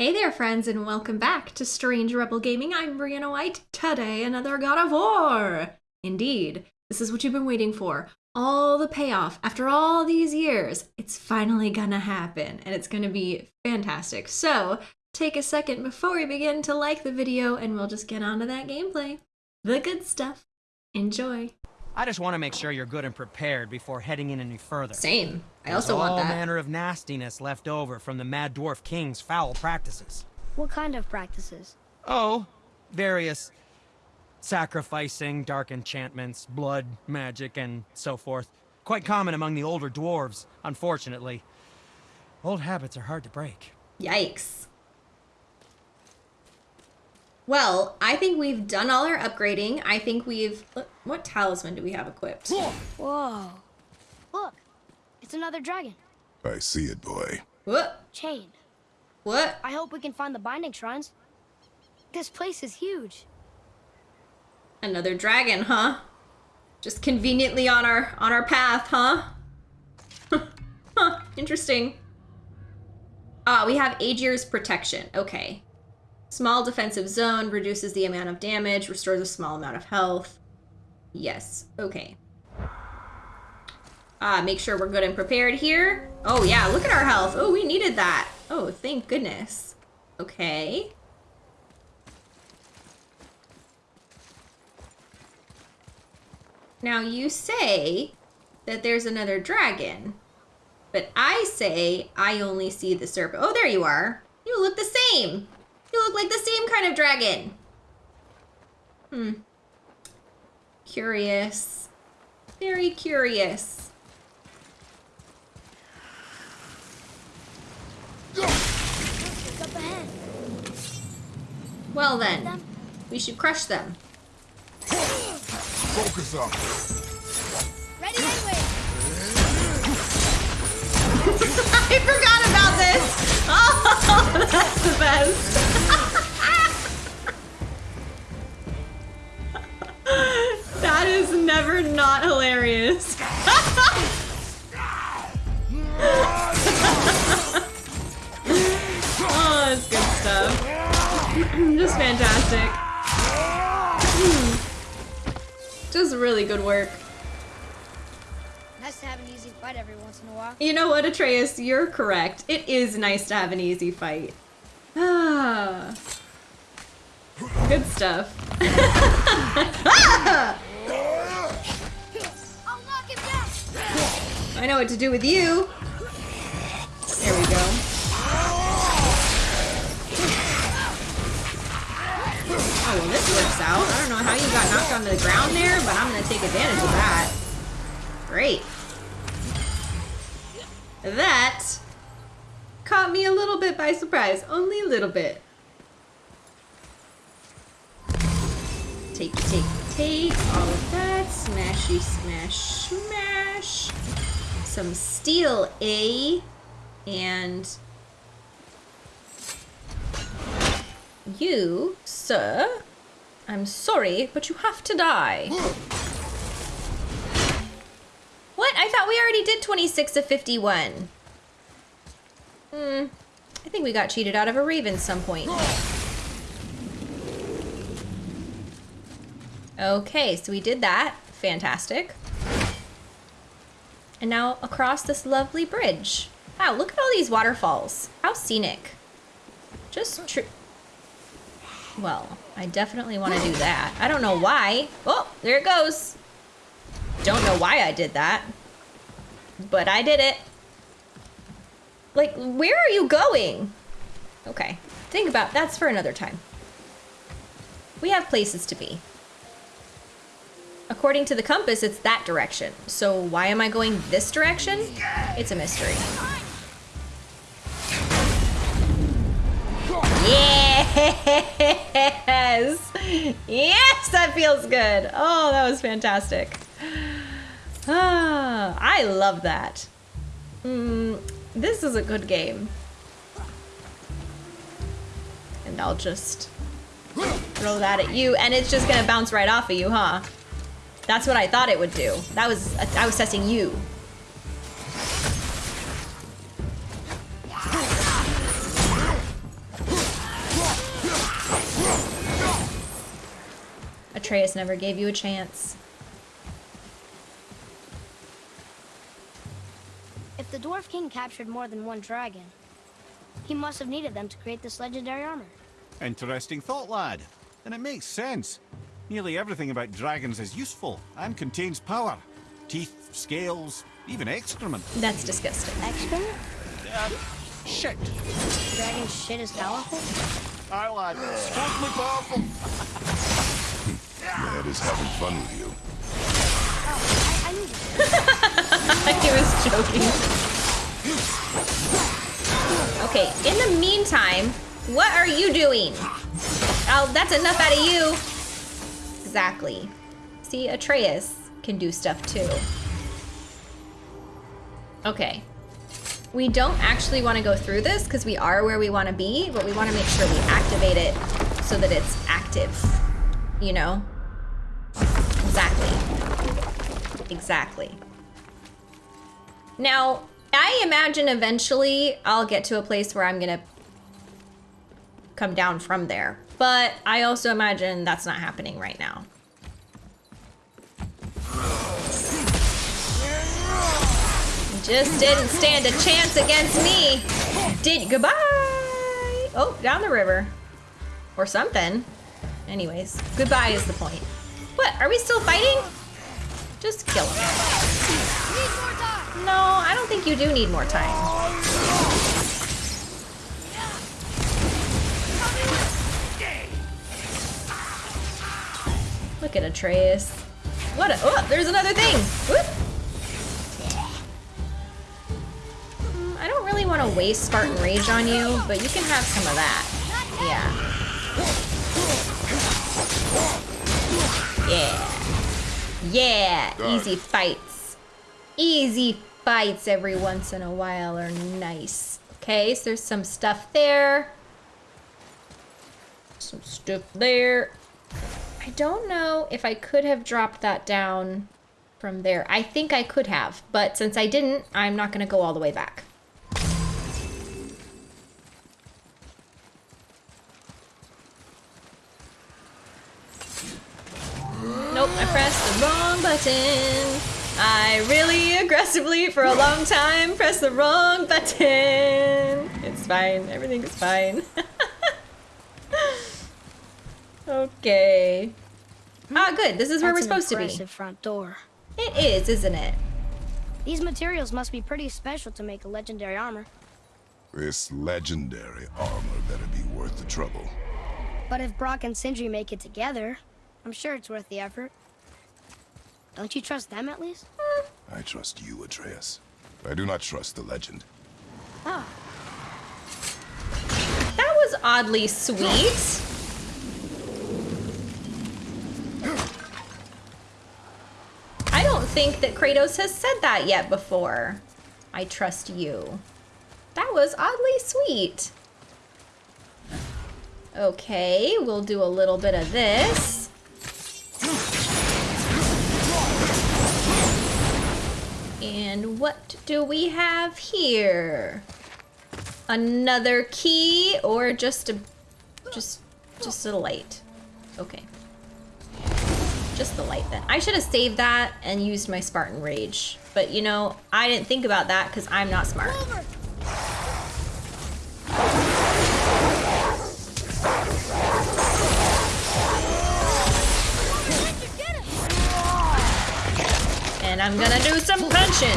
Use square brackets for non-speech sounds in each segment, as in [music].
Hey there, friends, and welcome back to Strange Rebel Gaming. I'm Brianna White. Today, another God of War! Indeed, this is what you've been waiting for. All the payoff after all these years. It's finally gonna happen, and it's gonna be fantastic. So, take a second before we begin to like the video, and we'll just get on to that gameplay. The good stuff. Enjoy. I just want to make sure you're good and prepared before heading in any further. Same. I There's also want all that. manner of nastiness left over from the Mad Dwarf King's foul practices. What kind of practices? Oh, various sacrificing, dark enchantments, blood, magic, and so forth. Quite common among the older dwarves, unfortunately. Old habits are hard to break. Yikes. Well, I think we've done all our upgrading. I think we've... What talisman do we have equipped? Whoa. Look, it's another dragon. I see it, boy. What? Chain. What? I hope we can find the binding shrines. This place is huge. Another dragon, huh? Just conveniently on our on our path, huh? [laughs] huh, interesting. Ah, we have Aegir's protection. Okay. Small defensive zone reduces the amount of damage, restores a small amount of health. Yes, okay. Ah, make sure we're good and prepared here. Oh yeah, look at our health. Oh, we needed that. Oh, thank goodness. Okay. Now you say that there's another dragon, but I say I only see the serpent. Oh, there you are. You look the same. You look like the same kind of dragon. Hmm. Curious. Very curious. It's up ahead. Well then, we should crush them. Focus up. Ready [laughs] anyway. I forgot this. [laughs] Oh, that's the best. [laughs] that is never not hilarious. [laughs] oh, that's good stuff. [clears throat] Just fantastic. [clears throat] Just really good work. Fight every once in a while. You know what, Atreus? You're correct. It is nice to have an easy fight. Ah. Good stuff. Ah! [laughs] I'll knock him down. I know what to do with you. There we go. Oh, well, this works out. I don't know how you got knocked onto the ground there, but I'm going to take advantage of that. Great. That caught me a little bit by surprise. Only a little bit. Take, take, take all of that. Smashy, smash, smash. Some steel A. And you, sir, I'm sorry, but you have to die. [gasps] [gasps] What? I thought we already did 26 of 51. Hmm. I think we got cheated out of a raven some point. Okay, so we did that. Fantastic. And now across this lovely bridge. Wow, look at all these waterfalls. How scenic. Just true. Well, I definitely want to do that. I don't know why. Oh, there it goes. Don't know why I did that. But I did it. Like, where are you going? Okay, think about that's for another time. We have places to be. According to the compass, it's that direction. So why am I going this direction? It's a mystery. Yes! [laughs] Yes, that feels good. Oh, that was fantastic. Ah, I love that. Mm, this is a good game. And I'll just throw that at you, and it's just gonna bounce right off of you, huh? That's what I thought it would do. That was, I was testing you. Atreus never gave you a chance. If the Dwarf King captured more than one dragon, he must have needed them to create this legendary armor. Interesting thought, lad. And it makes sense. Nearly everything about dragons is useful and contains power. Teeth, scales, even excrement. That's disgusting. Excrement? Shit! Dragon shit is powerful? Aye, lad. Supposedly powerful. [laughs] Ned is having fun with you. Oh, He [laughs] was joking. Okay, in the meantime, what are you doing? Oh, that's enough out of you. Exactly. See, Atreus can do stuff too. Okay. We don't actually want to go through this because we are where we want to be, but we want to make sure we activate it so that it's active. You know? Exactly. Exactly. Now, I imagine eventually I'll get to a place where I'm gonna come down from there. But I also imagine that's not happening right now. Just didn't stand a chance against me. Did goodbye. Oh, down the river. Or something. Anyways, goodbye is the point. What, are we still fighting? Just kill him. No, I don't think you do need more time. Look at Atreus. What a- oh, there's another thing! Whoop. Mm, I don't really want to waste Spartan Rage on you, but you can have some of that. Yeah. Yeah. Yeah, easy fights. Easy fights every once in a while are nice. Okay, so there's some stuff there. Some stuff there. I don't know if I could have dropped that down from there. I think I could have, but since I didn't, I'm not going to go all the way back. Nope, I pressed the wrong button. I really aggressively for a long time press the wrong button. It's fine. Everything is fine. [laughs] okay. Ah, good. This is where That's we're an supposed to be. impressive front door. It is, isn't it? These materials must be pretty special to make a legendary armor. This legendary armor better be worth the trouble. But if Brok and Sindri make it together, I'm sure it's worth the effort. Don't you trust them at least? Hmm. I trust you, Atreus. I do not trust the legend. Oh, That was oddly sweet. I don't think that Kratos has said that yet before. I trust you. That was oddly sweet. Okay, we'll do a little bit of this. And what do we have here? Another key or just a just just a light. Okay. Just the light then. I should have saved that and used my Spartan Rage. But you know, I didn't think about that because I'm not smart. And I'm gonna do some punching.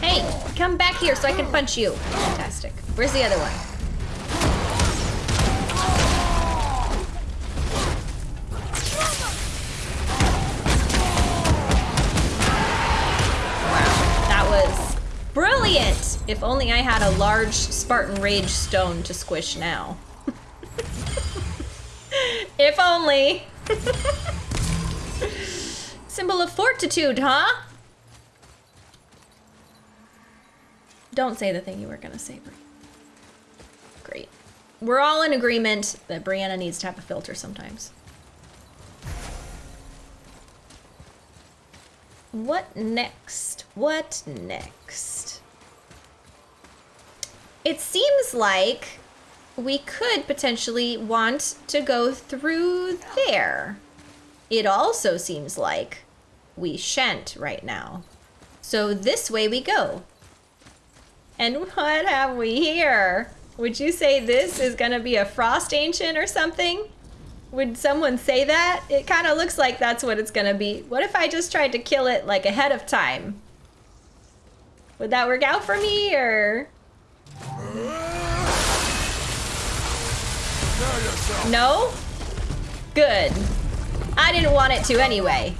Hey, come back here so I can punch you. Fantastic. Where's the other one? Only I had a large Spartan Rage stone to squish now. [laughs] if only. [laughs] Symbol of fortitude, huh? Don't say the thing you were gonna say, Brie. Great. We're all in agreement that Brianna needs to have a filter sometimes. What next? What next? It seems like we could potentially want to go through there. It also seems like we shan't right now. So this way we go. And what have we here? Would you say this is gonna be a frost ancient or something? Would someone say that? It kind of looks like that's what it's gonna be. What if I just tried to kill it like ahead of time? Would that work out for me or? No? Good. I didn't want it to anyway.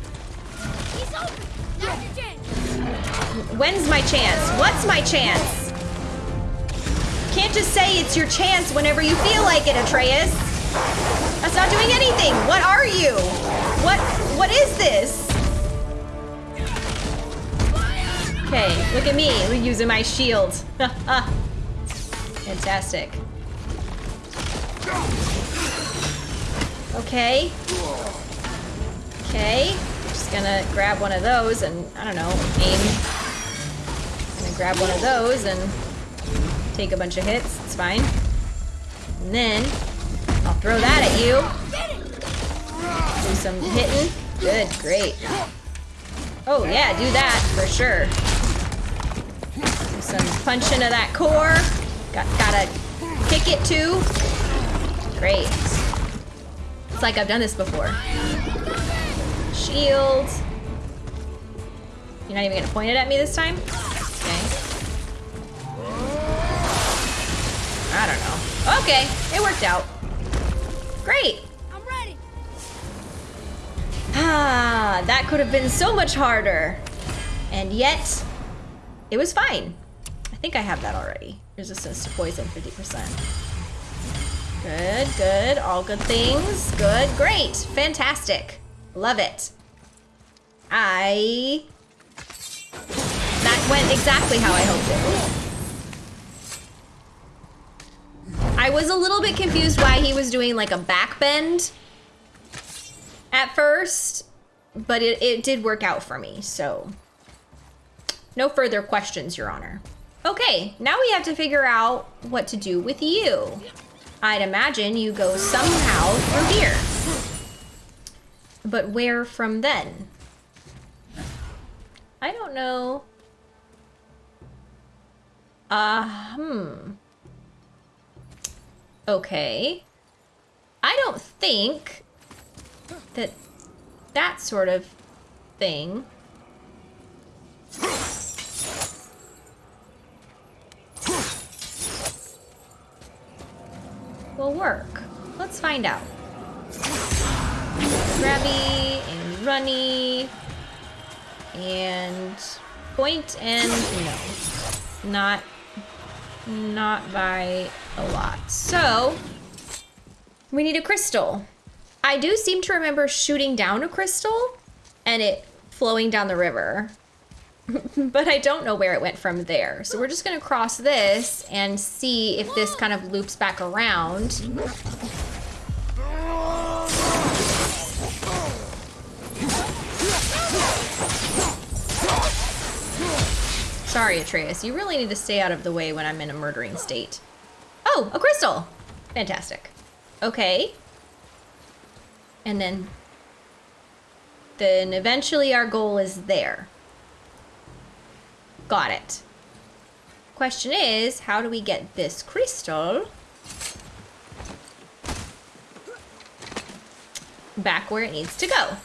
When's my chance? What's my chance? Can't just say it's your chance whenever you feel like it, Atreus. That's not doing anything. What are you? What what is this? Okay, look at me using my shield. [laughs] Fantastic. Okay. Okay. Just gonna grab one of those and, I don't know, aim. Gonna grab one of those and take a bunch of hits. It's fine. And then I'll throw that at you. Do some hitting. Good, great. Oh yeah, do that for sure. Do some punch into that core. Got gotta kick it too. Great. It's like I've done this before. Shield. You're not even gonna point it at me this time? Okay. I don't know. Okay, it worked out. Great. I'm ready! Ah, that could have been so much harder. And yet, it was fine. I think I have that already. Resistance to poison, 50%. Good, good. All good things. Good, great. Fantastic. Love it. I... That went exactly how I hoped it would. I was a little bit confused why he was doing like a back bend at first, but it, it did work out for me, so. No further questions, Your Honor. Okay, now we have to figure out what to do with you. I'd imagine you go somehow through here. But where from then? I don't know. Uh, hmm. Okay. I don't think that that sort of thing work. Let's find out. Grabby and runny and point and no. Not not by a lot. So we need a crystal. I do seem to remember shooting down a crystal and it flowing down the river. [laughs] but I don't know where it went from there. So we're just gonna cross this and see if this kind of loops back around. Sorry, Atreus, you really need to stay out of the way when I'm in a murdering state. Oh, a crystal! Fantastic. Okay. And then... Then eventually our goal is there. Got it. Question is, how do we get this crystal back where it needs to go?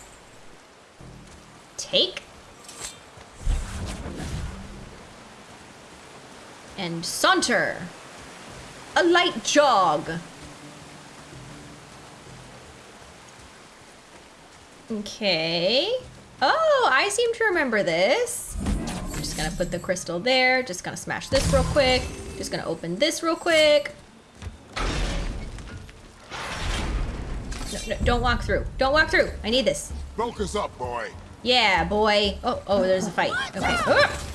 Take. And saunter. A light jog. Okay. Oh, I seem to remember this. Gonna put the crystal there. Just gonna smash this real quick. Just gonna open this real quick. No, no, don't walk through. Don't walk through. I need this. Focus up, boy. Yeah, boy. Oh, oh, there's a fight. Okay. Ah!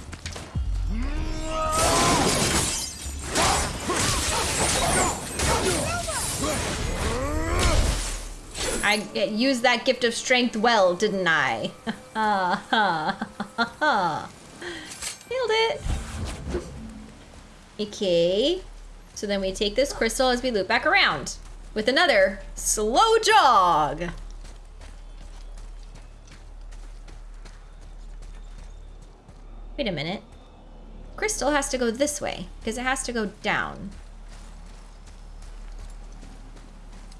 I used that gift of strength well, didn't I? [laughs] It. Okay. So then we take this crystal as we loop back around with another slow jog. Wait a minute. Crystal has to go this way because it has to go down.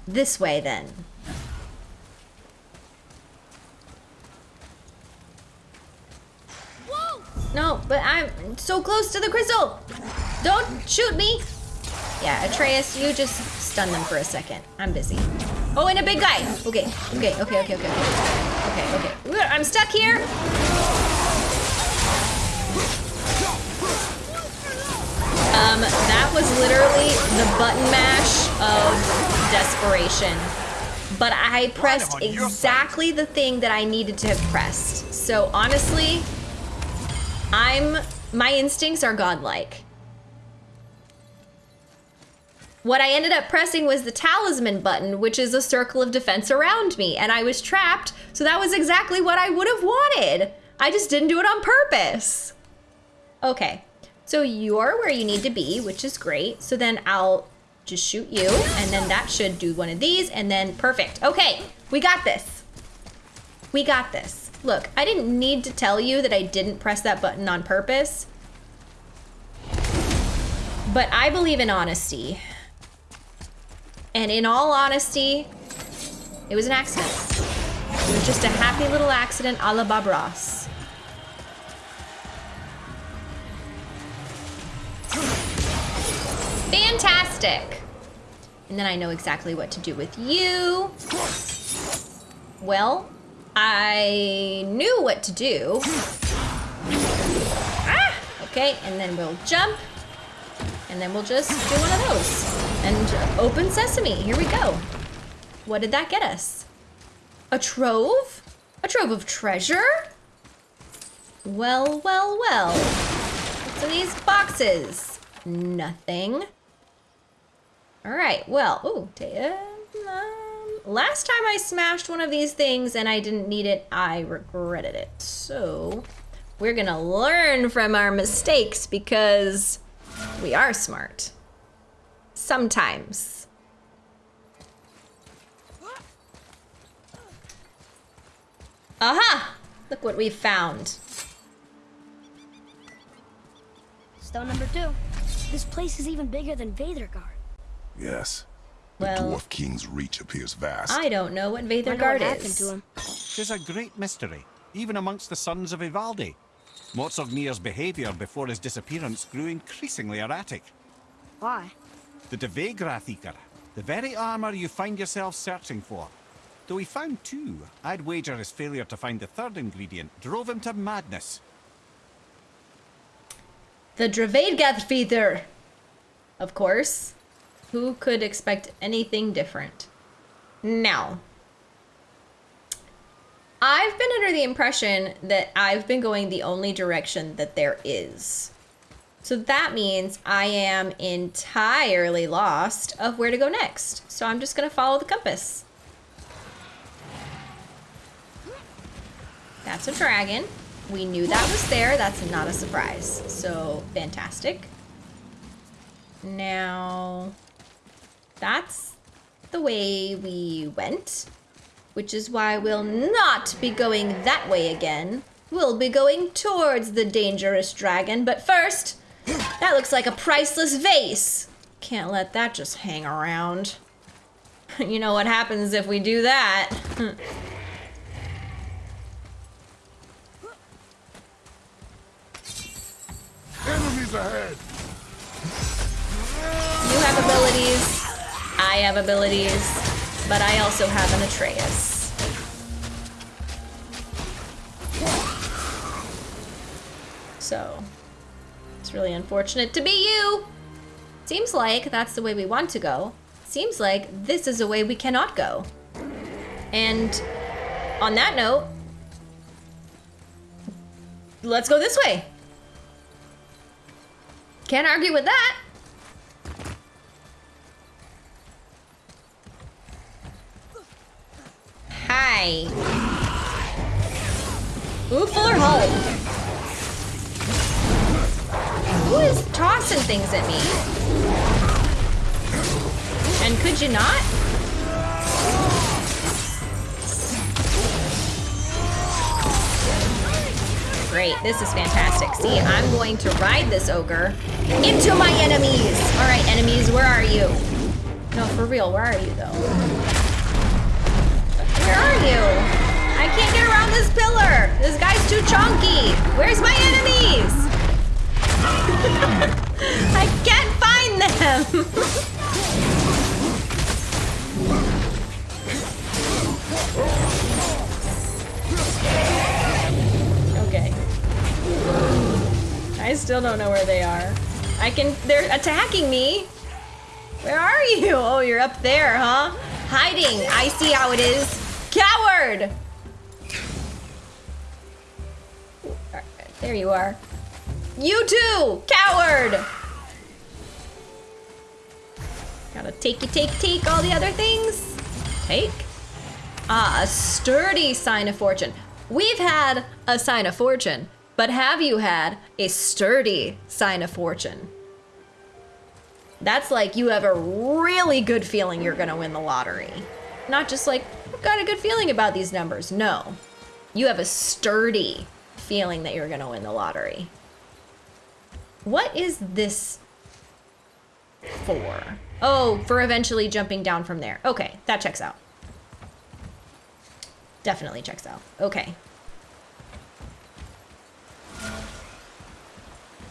This way then. No, but I'm so close to the crystal. Don't shoot me. Yeah, Atreus, you just stun them for a second. I'm busy. Oh, and a big guy. Okay, okay, okay, okay, okay. Okay, okay. I'm stuck here. Um, that was literally the button mash of desperation. But I pressed exactly the thing that I needed to have pressed. So honestly, I'm my instincts are godlike. What I ended up pressing was the talisman button, which is a circle of defense around me, and I was trapped, so that was exactly what I would have wanted. I just didn't do it on purpose. Okay, so you're where you need to be, which is great. So then I'll just shoot you, and then that should do one of these, and then perfect. Okay, we got this. We got this. Look, I didn't need to tell you that I didn't press that button on purpose. But I believe in honesty. And in all honesty, it was an accident. It was just a happy little accident a la Bob Ross. Fantastic. And then I know exactly what to do with you. Well, I knew what to do. Ah! Okay, and then we'll jump. And then we'll just do one of those. And open sesame, here we go. What did that get us? A trove? A trove of treasure? Well, well, well. What's in these boxes? Nothing. All right, well, ooh, um, last time I smashed one of these things and I didn't need it, I regretted it. So we're gonna learn from our mistakes because we are smart. Sometimes. Aha! Look what we found. Stone number two. This place is even bigger than Veidrgard. Yes. The Well- Dwarf King's reach appears vast. I don't know what Wonder what Veidrgard happened is. to him. Tis a great mystery, even amongst the sons of Ivaldi. Motsognir's behaviour before his disappearance grew increasingly erratic. Why? The Devegrath Eater, the very armour you find yourself searching for. Though he found two, I'd wager his failure to find the third ingredient drove him to madness. The Dravedgathfeather! Of course. Who could expect anything different? Now, I've been under the impression that I've been going the only direction that there is. So that means I am entirely lost of where to go next. So I'm just gonna follow the compass. That's a dragon. We knew that was there. That's not a surprise. So fantastic. Now, that's the way we went, which is why we'll not be going that way again. We'll be going towards the dangerous dragon, but first, that looks like a priceless vase. Can't let that just hang around. [laughs] You know what happens if we do that. Enemies ahead! You have abilities, I have abilities, but I also have an Atreus. So, it's really unfortunate to be you. Seems like that's the way we want to go. Seems like this is a way we cannot go. And on that note, let's go this way. Can't argue with that. Hi. Ooh, Fuller. Who is tossing things at me? And could you not? Great, this is fantastic. See, I'm going to ride this ogre into my enemies. All right, enemies, where are you? No, for real, where are you though? You? I can't get around this pillar. This guy's too chunky. Where's my enemies? [laughs] I can't find them. [laughs] okay. I still don't know where they are. I can, they're attacking me. Where are you? Oh, you're up there, huh? Hiding. I see how it is. Coward! There you are. You too! Coward! Gotta take you, take, take all the other things. Take. Ah, a sturdy sign of fortune. We've had a sign of fortune, but have you had a sturdy sign of fortune? That's like you have a really good feeling you're gonna win the lottery. Not just like, got a good feeling about these numbers. No. You have a sturdy feeling that you're gonna win the lottery. What is this for? Oh, for eventually jumping down from there. Okay, that checks out. Definitely checks out. Okay.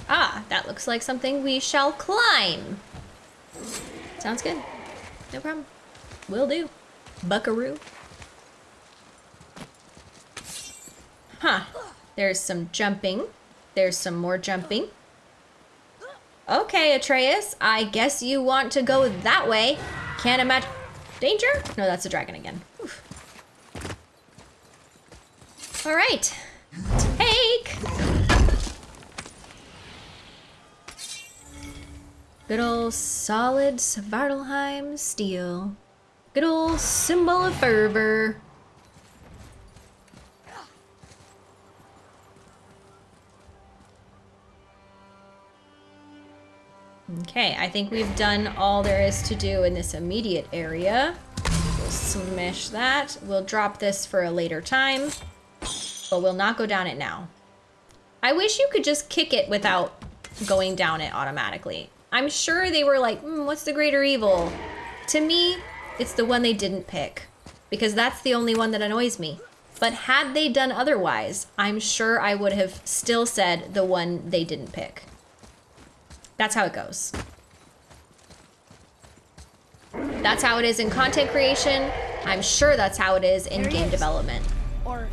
Ah, that looks like something we shall climb. Sounds good. No problem. Will do. Buckaroo. Huh. There's some jumping. There's some more jumping. Okay, Atreus. I guess you want to go that way. Can't imagine... Danger? No, that's a dragon again. Oof. All right. Take! Good old solid Svartalfheim steel. Good old symbol of fervor. Okay, I think we've done all there is to do in this immediate area. We'll smash that. We'll drop this for a later time, but we'll not go down it now. I wish you could just kick it without going down it automatically. I'm sure they were like, mm, what's the greater evil? To me, it's the one they didn't pick because that's the only one that annoys me. But had they done otherwise, I'm sure I would have still said the one they didn't pick. That's how it goes. That's how it is in content creation. I'm sure that's how it is in There game is. development. Or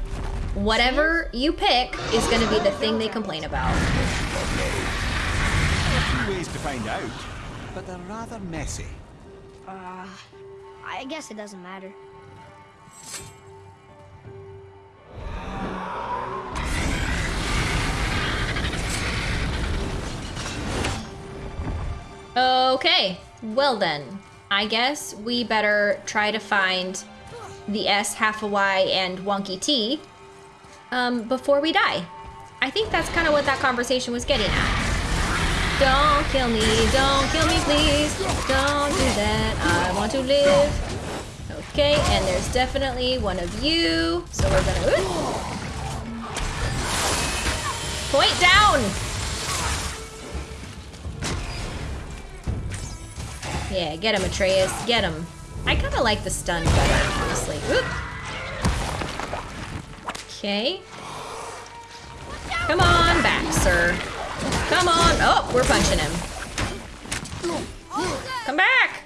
Whatever you pick is going to be the thing they complain about. A Few ways to find out, but they're rather messy. uh, I guess it doesn't matter. Okay, well then, I guess we better try to find the S, half a Y, and wonky T um, before we die. I think that's kind of what that conversation was getting at. Don't kill me, don't kill me, please. Don't do that. I want to live. Okay, and there's definitely one of you. So we're gonna. Ooh. Point down! Yeah, get him, Atreus. Get him. I kind of like the stun better, honestly. Oop. Okay. Come on back, sir. Come on. Oh, we're punching him. Come back.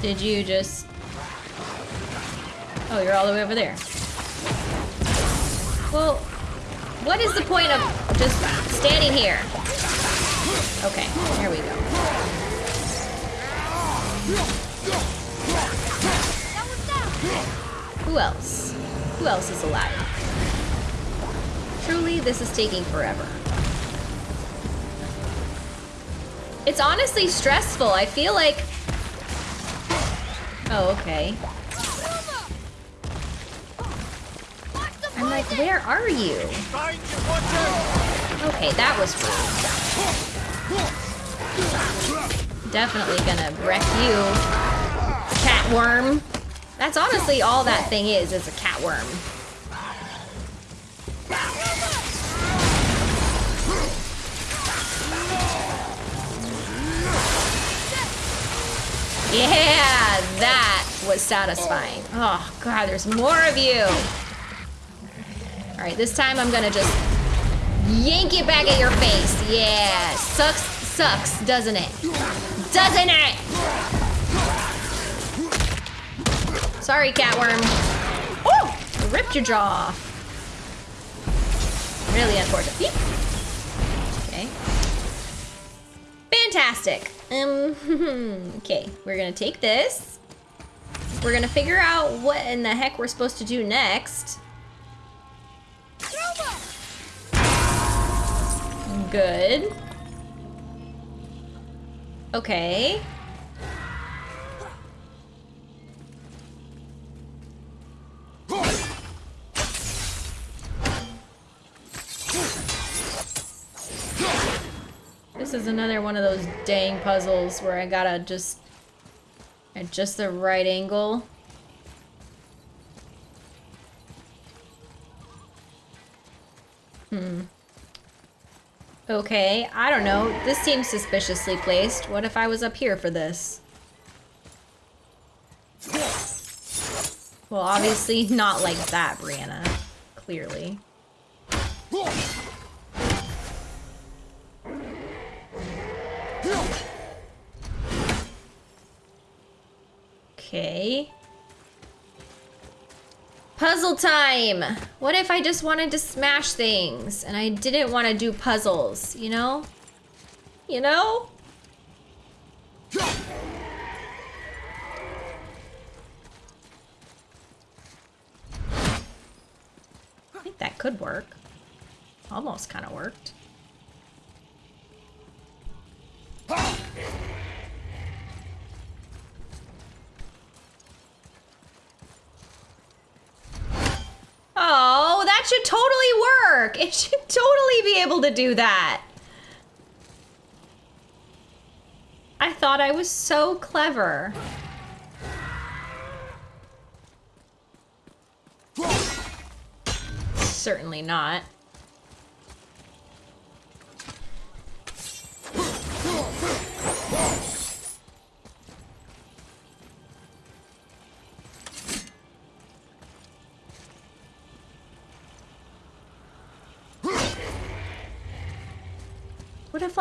Did you just... Oh, you're all the way over there. Well, what is the point of just standing here? Okay, here we go. Who else? Who else is alive? Truly, this is taking forever. It's honestly stressful. I feel like... Oh, okay. I'm like, where are you? Okay, that was rude. Definitely gonna wreck you, catworm. That's honestly all that thing is, is a catworm. Yeah, that was satisfying. Oh god, there's more of you. All right, this time I'm gonna just yank it back at your face. Yeah, sucks, sucks, doesn't it? Doesn't it? Sorry, catworm. Oh, ripped your jaw. Off. Really unfortunate. Okay. Fantastic. Um, [laughs] okay, we're gonna take this. We're gonna figure out what in the heck we're supposed to do next. Good. Okay. This is another one of those dang puzzles where I gotta just at just the right angle. Hmm. Okay, I don't know. This seems suspiciously placed. What if I was up here for this? Well, obviously not like that, Brianna. Clearly. Okay. Puzzle time! What if I just wanted to smash things and I didn't want to do puzzles, you know? You know? I think that could work. Almost kind of worked. Oh, that should totally work. It should totally be able to do that. I thought I was so clever. Certainly not.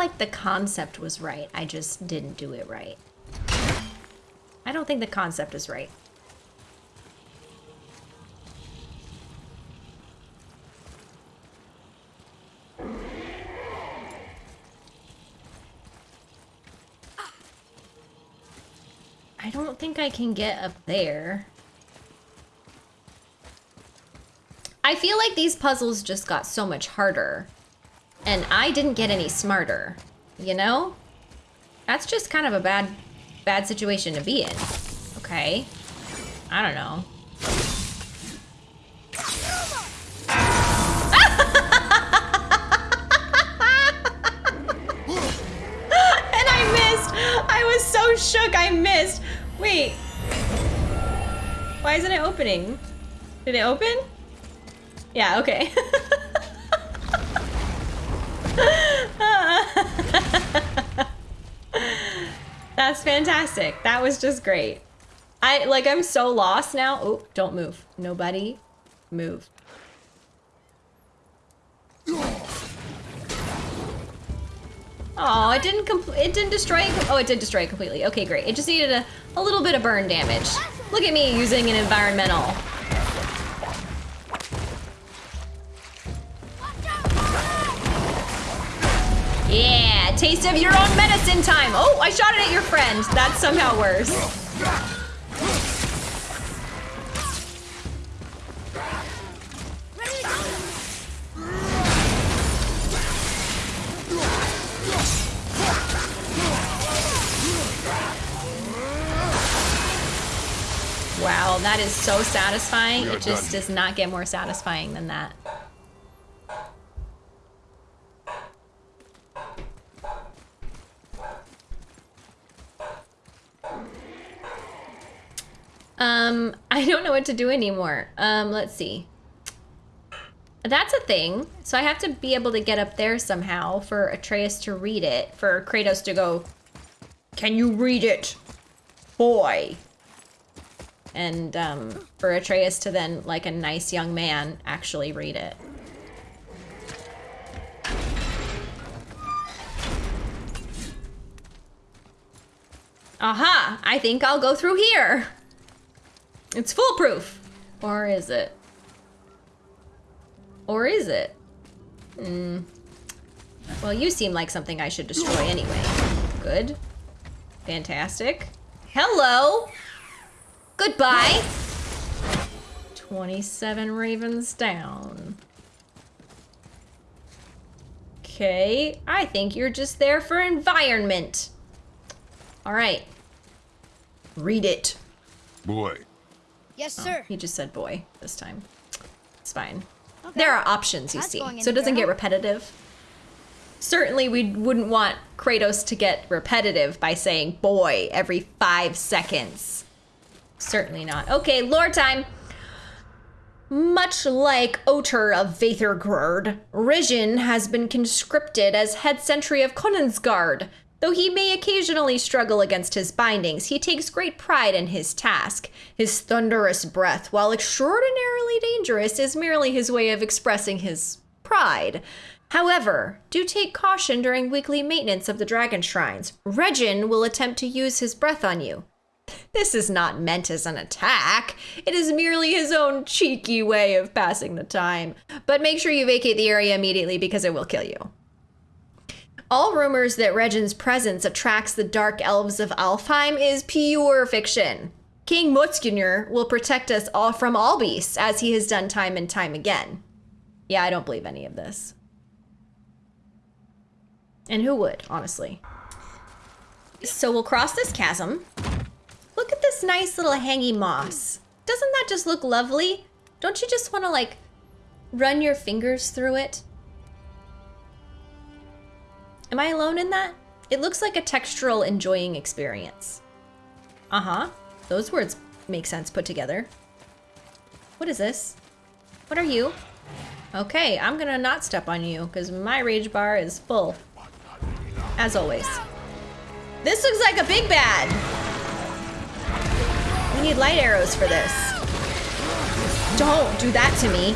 Like, the concept was right? I just didn't do it right. I don't think the concept is right. I don't think I can get up there. I feel like these puzzles just got so much harder. And I didn't get any smarter, you know? That's just kind of a bad, bad situation to be in. Okay. I don't know. [laughs] and I missed! I was so shook I missed! Wait. Why isn't it opening? Did it open? Yeah, okay. [laughs] That's fantastic. That was just great. I like I'm so lost now. Oh, don't move. Nobody move. Oh, it didn't complete. It didn't destroy it. Oh, it did destroy it completely. Okay, great. It just needed a, a little bit of burn damage. Look at me using an environmental. Yeah, taste of your own medicine time. Oh, I shot it at your friend. That's somehow worse. Wow, that is so satisfying. It just done. does not get more satisfying than that. Um, I don't know what to do anymore. Um, let's see. That's a thing. So I have to be able to get up there somehow for Atreus to read it. For Kratos to go, Can you read it? Boy. And um, for Atreus to then, like a nice young man, actually read it. Aha! I think I'll go through here. It's foolproof. Or is it? Or is it? Hmm. Well, you seem like something I should destroy anyway. Good. Fantastic. Hello! Goodbye! 27 ravens down. Okay, I think you're just there for environment. All right. Read it. Boy, Yes, oh, sir. He just said boy this time. It's fine. There are options, you That's see, so it doesn't get repetitive. Certainly, we wouldn't want Kratos to get repetitive by saying boy every five seconds. Certainly not. Okay, lore time. Much like Otr of Veithurgard, Regin has been conscripted as head sentry of Konunsgard. Though he may occasionally struggle against his bindings, he takes great pride in his task. His thunderous breath, while extraordinarily dangerous, is merely his way of expressing his pride. However, do take caution during weekly maintenance of the dragon shrines. Regin will attempt to use his breath on you. This is not meant as an attack. It is merely his own cheeky way of passing the time. But make sure you vacate the area immediately because it will kill you. All rumors that Regin's presence attracts the dark elves of Alfheim is pure fiction. King Motsognir will protect us all from all beasts, as he has done time and time again. Yeah, I don't believe any of this. And who would, honestly? So we'll cross this chasm. Look at this nice little hangy moss. Doesn't that just look lovely? Don't you just want to, like, run your fingers through it? Am I alone in that? It looks like a textural enjoying experience. Uh-huh. Those words make sense put together. What is this? What are you? Okay, I'm gonna not step on you, because my rage bar is full. As always. This looks like a big bad! We need light arrows for this. Don't do that to me.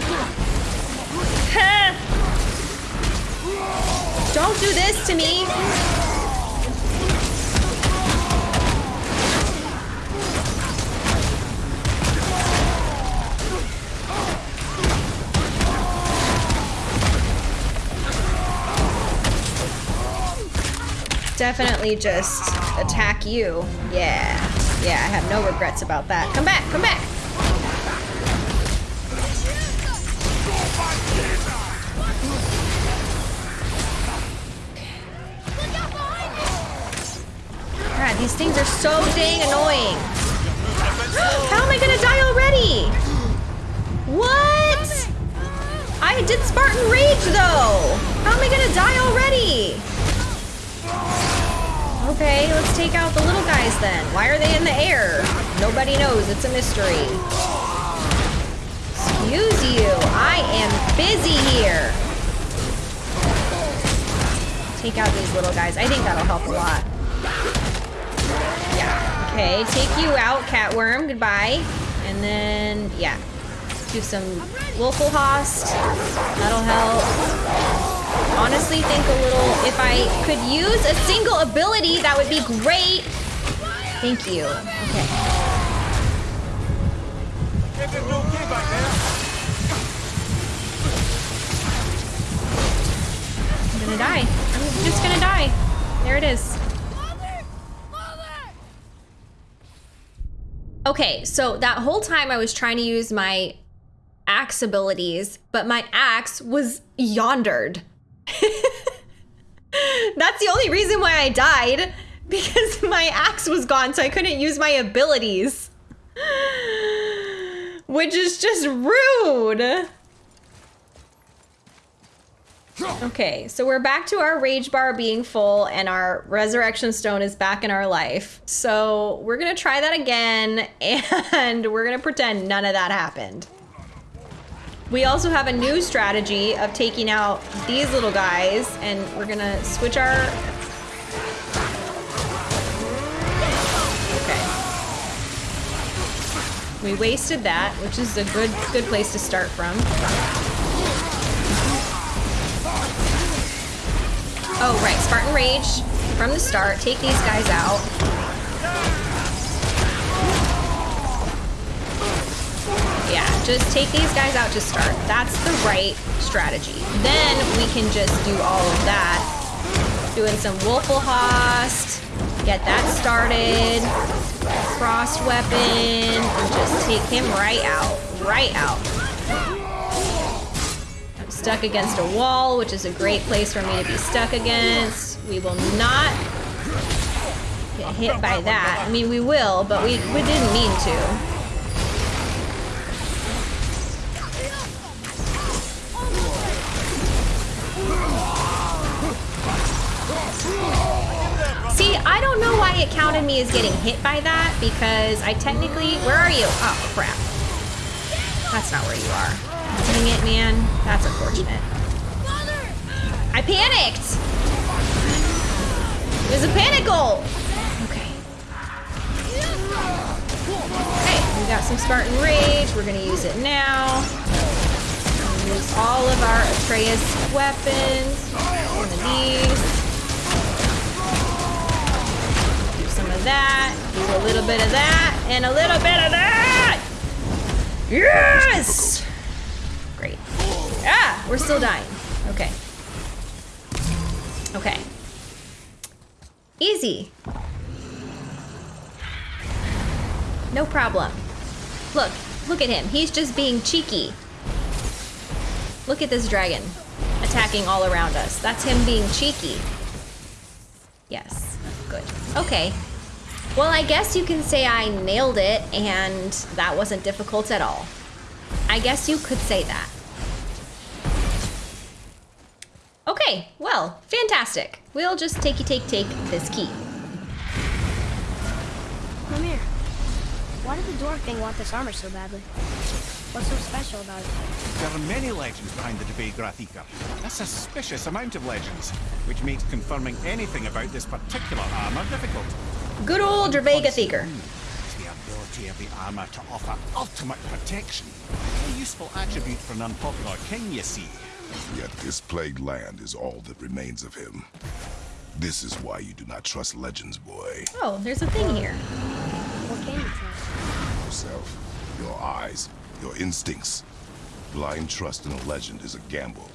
[laughs] Don't do this to me! Definitely just attack you. Yeah. Yeah, I have no regrets about that. Come back, come back! So dang annoying. How am I gonna die already? What? I did Spartan Rage though. How am I gonna die already? Okay, let's take out the little guys then. Why are they in the air? Nobody knows. It's a mystery. Excuse you. I am busy here. Take out these little guys. I think that'll help a lot. Okay, take you out, Catworm. Goodbye. And then, yeah. Do some Willful Host. That'll help. Honestly, think a little... If I could use a single ability, that would be great. Thank you. Okay. I'm gonna die. I'm just gonna die. There it is. Okay, so that whole time I was trying to use my axe abilities, but my axe was yondered. [laughs] That's the only reason why I died, because [laughs] my axe was gone, so I couldn't use my abilities. [sighs] Which is just rude. Okay, so we're back to our rage bar being full and our resurrection stone is back in our life. So we're gonna try that again [laughs] and we're gonna pretend none of that happened. We also have a new strategy of taking out these little guys and we're gonna switch our... Okay. We wasted that, which is a good good place to start from. Oh, right. Spartan Rage from the start. Take these guys out. Yeah, just take these guys out to start. That's the right strategy. Then we can just do all of that. Doing some Wolfelhost. Get that started. Frost weapon. And just take him right out. Right out stuck against a wall, which is a great place for me to be stuck against. We will not get hit by that. I mean, we will, but we, we didn't mean to. See, I don't know why it counted me as getting hit by that, because I technically... Where are you? Oh, crap. That's not where you are. Dang it, man. That's unfortunate. I panicked! It was a panicle! Okay. Okay, we got some Spartan Rage. We're gonna use it now. Use all of our Atreus weapons. One of these. Do some of that. Do a little bit of that. And a little bit of that! Yes! Ah! We're still dying. Okay. Okay. Easy. No problem. Look. Look at him. He's just being cheeky. Look at this dragon. Attacking all around us. That's him being cheeky. Yes. Good. Okay. Well, I guess you can say I nailed it and that wasn't difficult at all. I guess you could say that. Okay, well, fantastic. We'll just takey take take this key. Come here. Why did the dwarf thing want this armor so badly? What's so special about it? There are many legends behind the Dveygrath A suspicious amount of legends, which makes confirming anything about this particular armor difficult. Good old Dveygrathikr. The ability of the armor to offer ultimate protection. A useful attribute for an unpopular king, you see. Yet this plagued land is all that remains of him. This is why you do not trust legends, boy. Oh, there's a thing here. What can you trust? Yourself, your eyes, your instincts. Blind trust in a legend is a gamble,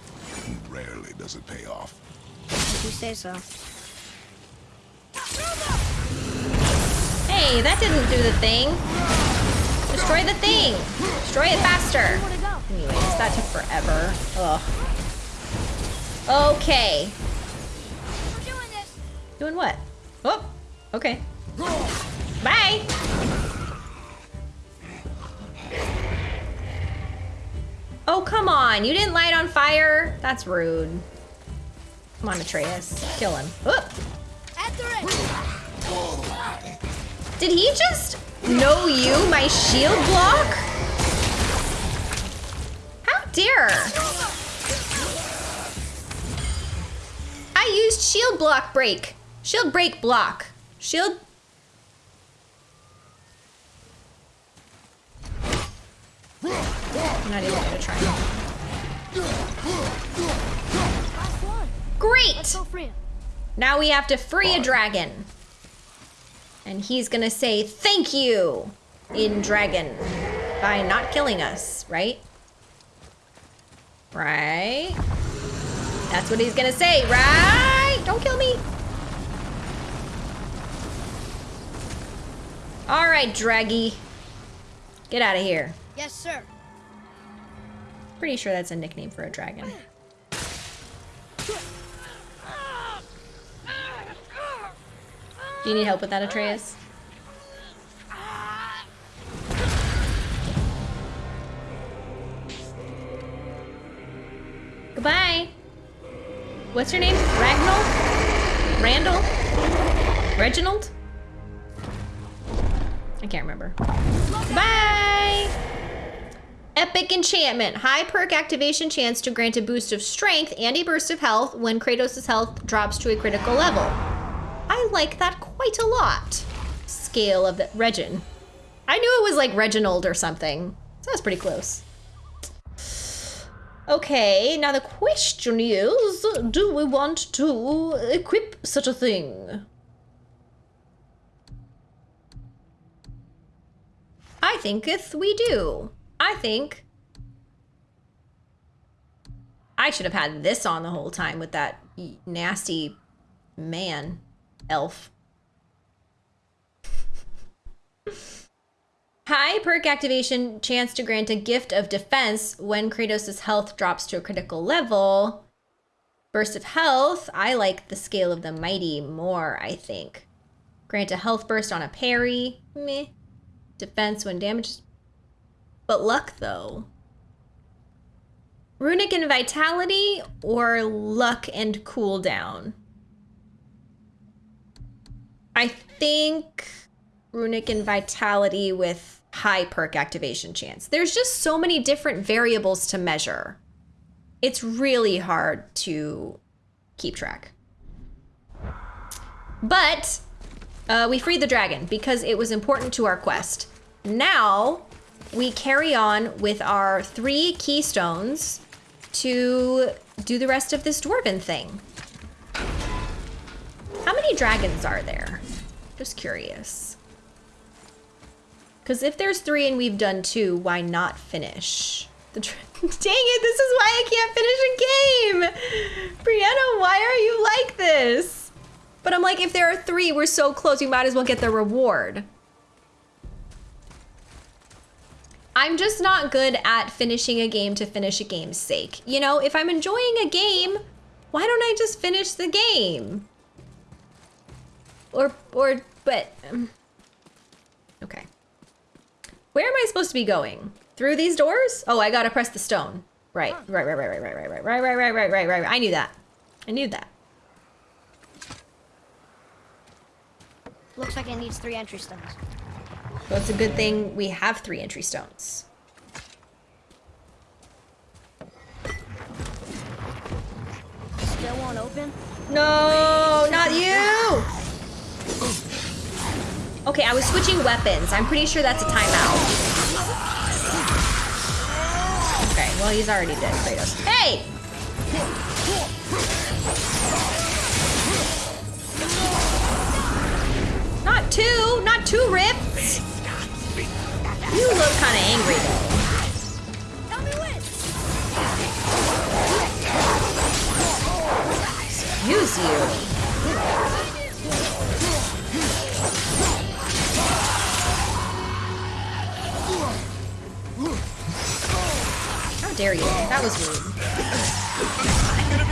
and rarely does it pay off. If you say so. Hey, that didn't do the thing. Destroy the thing. Destroy it faster. Anyways, that took forever. Ugh. Okay. We're doing this. Doing what? Oh, okay. Bye. Oh, come on. You didn't light on fire? That's rude. Come on, Atreus. Kill him. Oh. Did he just know you, my shield block? Dare. I used shield block break. Shield break block. Shield... I'm not even gonna try. Great! Now we have to free a dragon. And he's gonna say thank you in dragon by not killing us, right? Right? That's what he's gonna say, right? Don't kill me. All right, Draggy. Get out of here. Yes, sir. Pretty sure that's a nickname for a dragon. Do you need help with that, Atreus? Goodbye. What's your name? Ragnall? Randall? Reginald? I can't remember. Bye! Epic enchantment. High perk activation chance to grant a boost of strength and a burst of health when Kratos' health drops to a critical level. I like that quite a lot. Scale of the Regin. I knew it was like Reginald or something. So that's pretty close. Okay, now the question is, do we want to equip such a thing? I thinketh we do. I think I should have had this on the whole time with that nasty man elf. High perk activation chance to grant a gift of defense when Kratos' health drops to a critical level. Burst of health, I like the scale of the mighty more, I think. Grant a health burst on a parry, meh. Defense when damaged. But luck though. Runic and vitality or luck and cooldown? I think runic and vitality with high perk activation chance. There's just so many different variables to measure. It's really hard to keep track. But uh, we freed the dragon because it was important to our quest. Now we carry on with our three keystones to do the rest of this dwarven thing. How many dragons are there? Just curious. Because if there's three and we've done two, why not finish? The [laughs] Dang it, this is why I can't finish a game! Brianna, why are you like this? But I'm like, if there are three, we're so close, we might as well get the reward. I'm just not good at finishing a game to finish a game's sake. You know, if I'm enjoying a game, why don't I just finish the game? Or, or, but, um. Where am I supposed to be going? Through these doors? Oh, I gotta press the stone. Right, right, right, right, right, right, right, right, right, right, right, right, right, right. I knew that. I knew that. Looks like it needs three entry stones. So it's a good thing we have three entry stones. Still won't open? No, not you! Okay, I was switching weapons. I'm pretty sure that's a timeout. Okay, well, he's already dead, Kratos. Hey! Not two! Not two rips! You look kind of angry, though. Excuse you. Dare you? That was rude.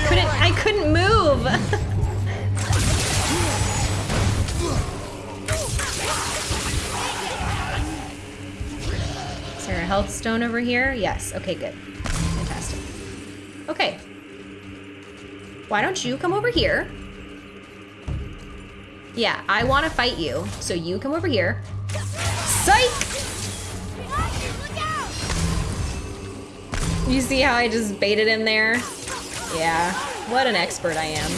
Couldn't I couldn't move. [laughs] Is there a health stone over here? Yes. Okay, good. Fantastic. Okay. Why don't you come over here? Yeah, I want to fight you, so you come over here. Psych! You see how I just baited him there? Yeah, what an expert I am.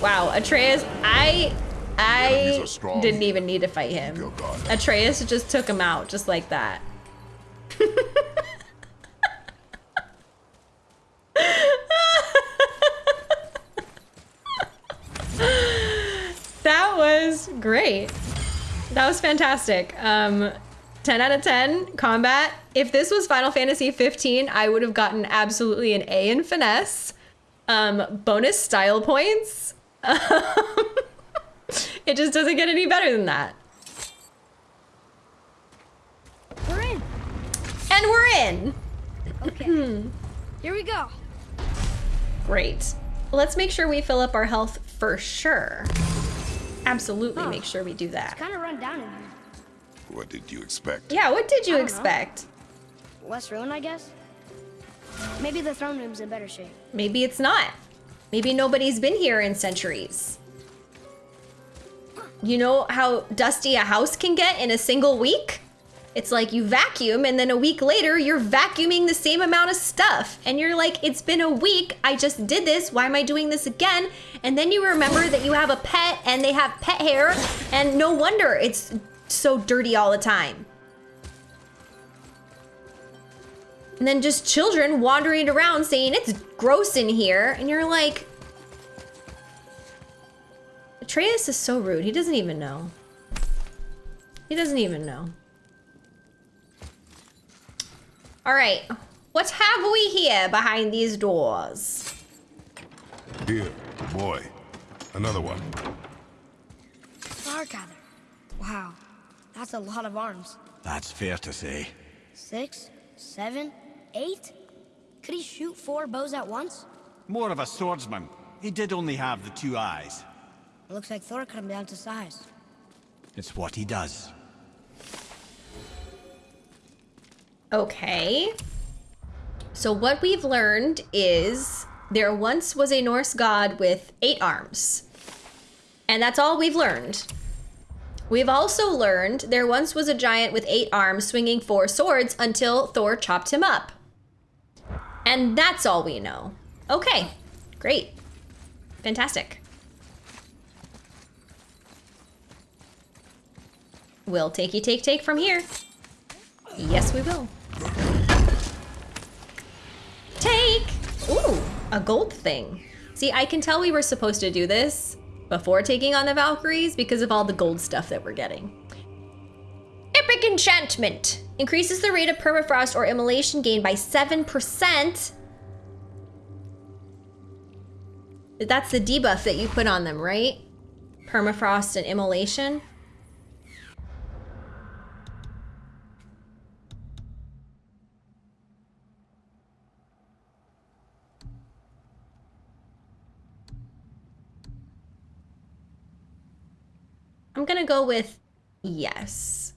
Wow, Atreus, I I didn't even need to fight him. Atreus just took him out just like that. [laughs] that was great. That was fantastic. Um, 10 out of 10 combat. If this was Final Fantasy 15, I would have gotten absolutely an A in finesse. Um, bonus style points. [laughs] it just doesn't get any better than that. We're in. And we're in. Okay. [clears throat] Here we go. Great. Let's make sure we fill up our health for sure. Absolutely make sure we do that. Kind of run down in here. What did you expect? Yeah, what did you I don't know. expect? Less ruin, I guess. Maybe the throne room's in better shape. Maybe it's not. Maybe nobody's been here in centuries. You know how dusty a house can get in a single week? It's like you vacuum and then a week later you're vacuuming the same amount of stuff. And you're like, it's been a week. I just did this. Why am I doing this again? And then you remember that you have a pet and they have pet hair. And no wonder it's so dirty all the time. And then just children wandering around saying it's gross in here. And you're like, Atreus is so rude. He doesn't even know. He doesn't even know. All right, what have we here behind these doors? Here, boy. Another one. Stargather. Wow, that's a lot of arms. That's fair to say. Six, seven, eight? Could he shoot four bows at once? More of a swordsman. He did only have the two eyes. Looks like Thor cut him down to size. It's what he does. Okay. So what we've learned is there once was a Norse god with eight arms. And that's all we've learned. We've also learned there once was a giant with eight arms swinging four swords until Thor chopped him up. And that's all we know. Okay, great. Fantastic. We'll takey take take from here. Yes, we will. Take! Ooh, a gold thing. See, I can tell we were supposed to do this before taking on the Valkyries because of all the gold stuff that we're getting. Epic Enchantment. Increases the rate of permafrost or immolation gain by 7%. That's the debuff that you put on them, right? Permafrost and immolation. I'm gonna go with yes.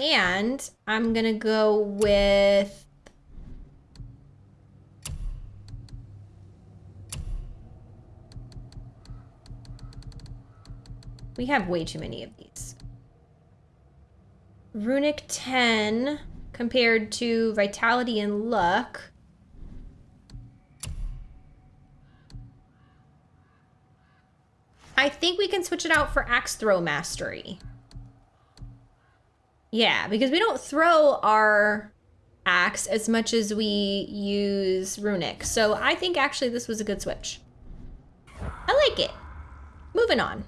And I'm gonna go with We have way too many of these. Runic 10 compared to Vitality and Luck. I think we can switch it out for Axe Throw Mastery. Yeah, because we don't throw our axe as much as we use Runic. So I think actually this was a good switch. I like it. Moving on.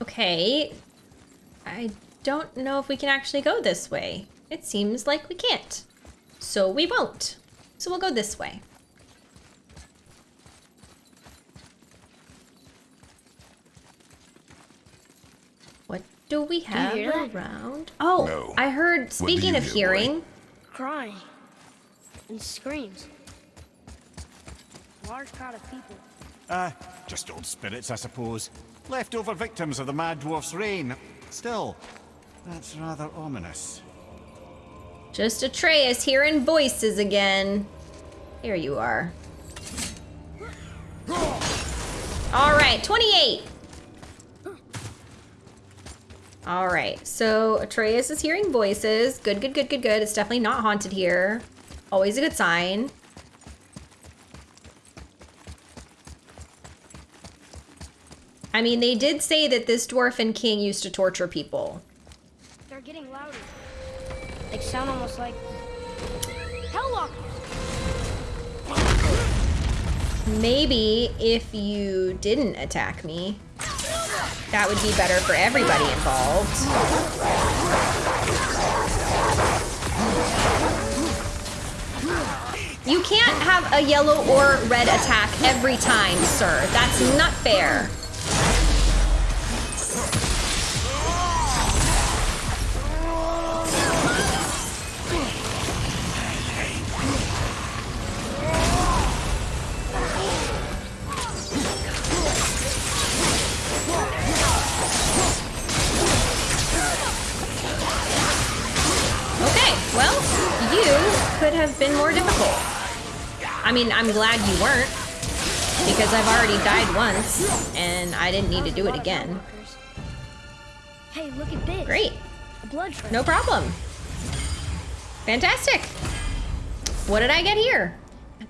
Okay. I don't know if we can actually go this way. It seems like we can't. So we won't. So we'll go this way. What do we have hear that? around? Oh, No. I heard, speaking of hear, boy? hearing, Crying. And screams. Large crowd of people. Ah, just old spirits, I suppose. Leftover victims of the Mad Dwarf's reign. Still, that's rather ominous. Just Atreus hearing voices again. Here you are. All right, 28. All right, so Atreus is hearing voices. Good, good, good, good, good. It's definitely not haunted here. Always a good sign. I mean, they did say that this dwarfen king used to torture people. They're getting louder. They sound almost like Helllock. Maybe if you didn't attack me, that would be better for everybody involved. You can't have a yellow or red attack every time, sir. That's not fair. I mean, I'm glad you weren't, because I've already died once, and I didn't need to do it again. Hey, look at this. Great. A blood trail. No problem. Fantastic. What did I get here?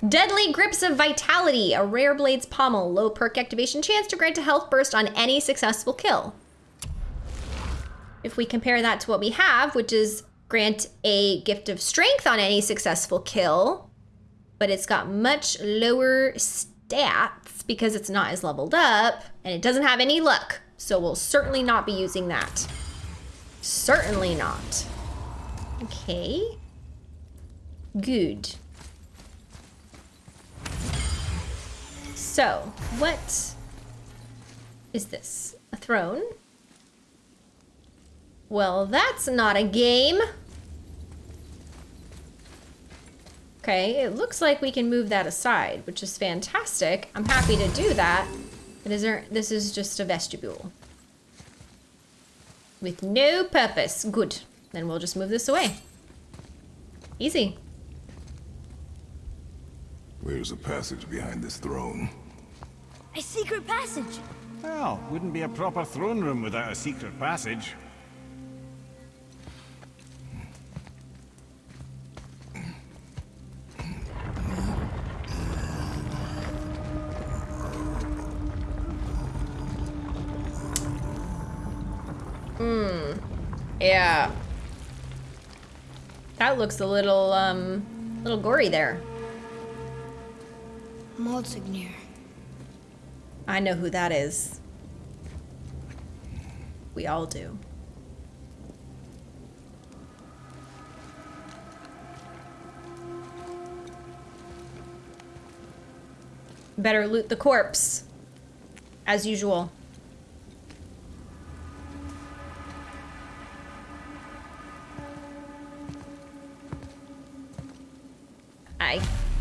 Deadly Grips of Vitality, a rare blade's pommel, low perk activation chance to grant a health burst on any successful kill. If we compare that to what we have, which is grant a gift of strength on any successful kill, but it's got much lower stats because it's not as leveled up and it doesn't have any luck. So we'll certainly not be using that. Certainly not. Okay. Good. So, what is this? A throne? Well, that's not a game. Okay, it looks like we can move that aside, which is fantastic. I'm happy to do that. But is there, this is just a vestibule. With no purpose. Good. Then we'll just move this away. Easy. Where's a passage behind this throne? A secret passage. Well, wouldn't be a proper throne room without a secret passage. That looks a little, um, little gory there. Motsognir. I know who that is. We all do. Better loot the corpse. As usual.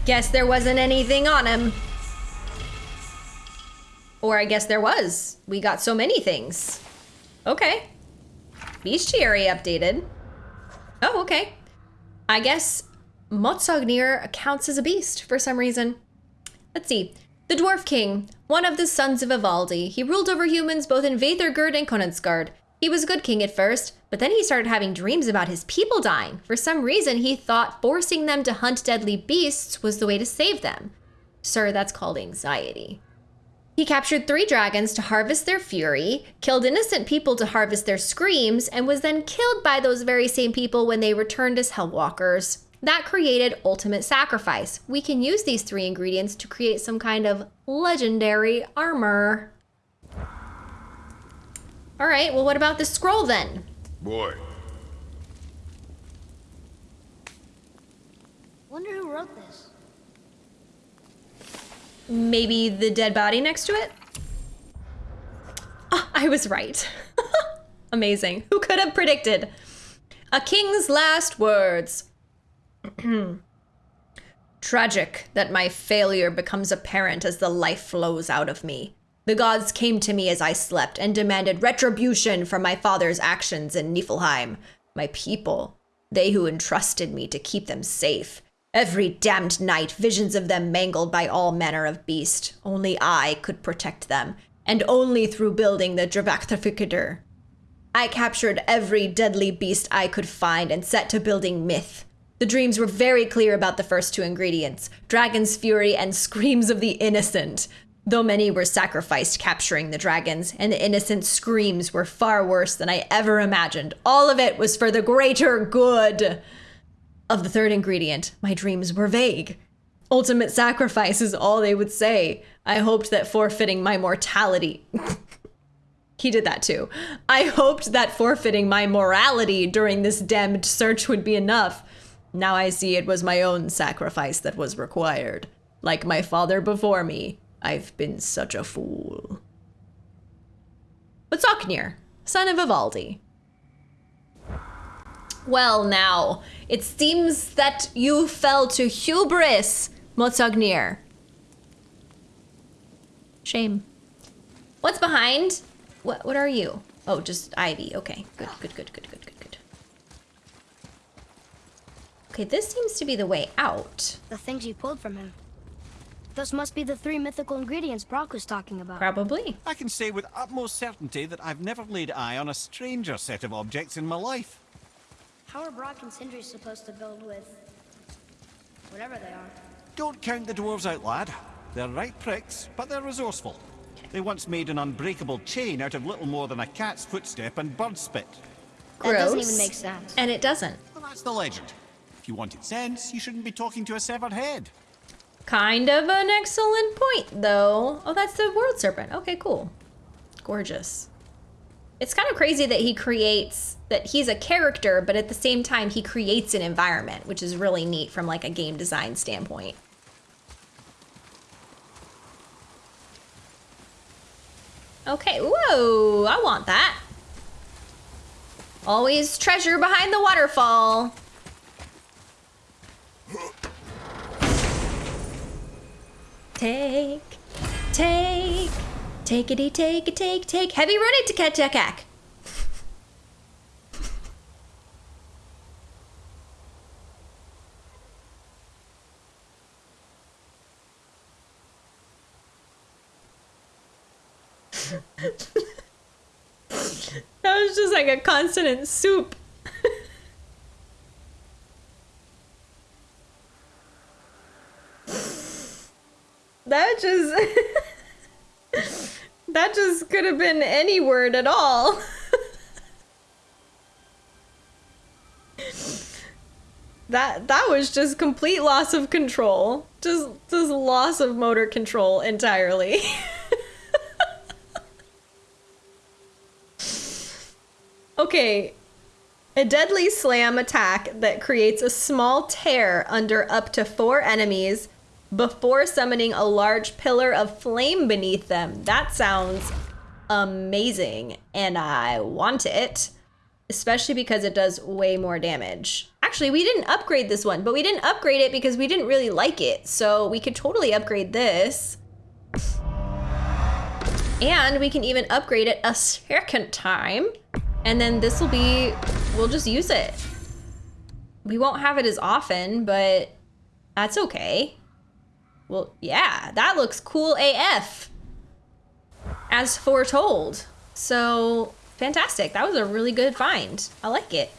Guess there wasn't anything on him. Or I guess there was. We got so many things. Okay. Bestiary updated. Oh, okay. I guess Motsognir counts as a beast for some reason. Let's see. The Dwarf King, one of the sons of Ivaldi. He ruled over humans both in Veithurgard and Konunsgard. He was a good king at first, but then he started having dreams about his people dying. For some reason, he thought forcing them to hunt deadly beasts was the way to save them. Sir, that's called anxiety. He captured three dragons to harvest their fury, killed innocent people to harvest their screams, and was then killed by those very same people when they returned as Hellwalkers. That created Ultimate Sacrifice. We can use these three ingredients to create some kind of legendary armor. All right, well, what about this scroll then? Boy, Wonder who wrote this. Maybe the dead body next to it? Ah, I was right. [laughs] Amazing. Who could have predicted? A king's last words. [clears throat] Tragic that my failure becomes apparent as the life flows out of me. The gods came to me as I slept and demanded retribution for my father's actions in Niflheim. My people, they who entrusted me to keep them safe. Every damned night, visions of them mangled by all manner of beast. Only I could protect them, and only through building the Dravakthafikadur. I captured every deadly beast I could find and set to building myth. The dreams were very clear about the first two ingredients dragon's fury and screams of the innocent. Though many were sacrificed capturing the dragons, and the innocent screams were far worse than I ever imagined, all of it was for the greater good. Of the third ingredient, my dreams were vague. Ultimate sacrifice is all they would say. I hoped that forfeiting my mortality. [laughs] he did that too. I hoped that forfeiting my morality during this damned search would be enough. Now I see it was my own sacrifice that was required. Like my father before me, I've been such a fool. Motsognir, son of Ivaldi. Well, now, it seems that you fell to hubris, Motsognir. Shame. What's behind? What what are you? Oh, just ivy. Okay. Good, good, good, good, good, good, good. Okay, this seems to be the way out. The things you pulled from him. Those must be the three mythical ingredients Brok was talking about. Probably. I can say with utmost certainty that I've never laid eye on a stranger set of objects in my life. How are Brok and Sindri supposed to build with... whatever they are? Don't count the dwarves out, lad. They're right pricks, but they're resourceful. They once made an unbreakable chain out of little more than a cat's footstep and bird spit. That doesn't Gross. even make sense. And it doesn't. Well, that's the legend. If you wanted sense, you shouldn't be talking to a severed head. Kind of an excellent point, though. Oh, that's the world serpent. Okay, cool. Gorgeous. It's kind of crazy that he creates, that he's a character, but at the same time, he creates an environment, which is really neat from like a game design standpoint. Okay, whoa, I want that. Always treasure behind the waterfall. Take, take, takety, take, a take, take. Heavy running to catch Jack. [laughs] That was just like a consonant soup. That just [laughs] that just could have been any word at all. [laughs] that that was just complete loss of control. Just just loss of motor control entirely. [laughs] okay. A deadly slam attack that creates a small tear under up to four enemies before summoning a large pillar of flame beneath them. That sounds amazing, and I want it, especially because it does way more damage. Actually, we didn't upgrade this one, but we didn't upgrade it because we didn't really like it, so we could totally upgrade this. And we can even upgrade it a second time, and then this will be, we'll just use it. We won't have it as often, but that's okay. Well, yeah, that looks cool AF. As foretold. So, fantastic. That was a really good find. I like it.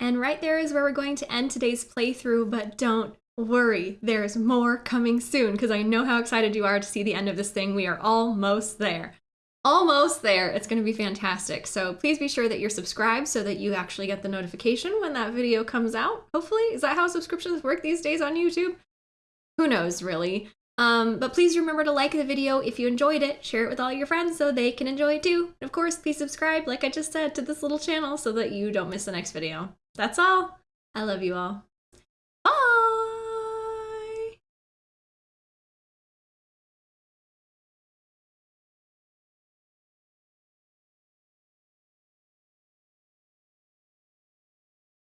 And right there is where we're going to end today's playthrough, but don't worry, there's more coming soon because I know how excited you are to see the end of this thing. We are almost there. Almost there. It's going to be fantastic. So please be sure that you're subscribed so that you actually get the notification when that video comes out. Hopefully, is that how subscriptions work these days on YouTube? Who knows really? Um, but please remember to like the video if you enjoyed it. Share it with all your friends so they can enjoy it too. And of course please subscribe like i just said to this little channel so that you don't miss the next video. That's all. I love you all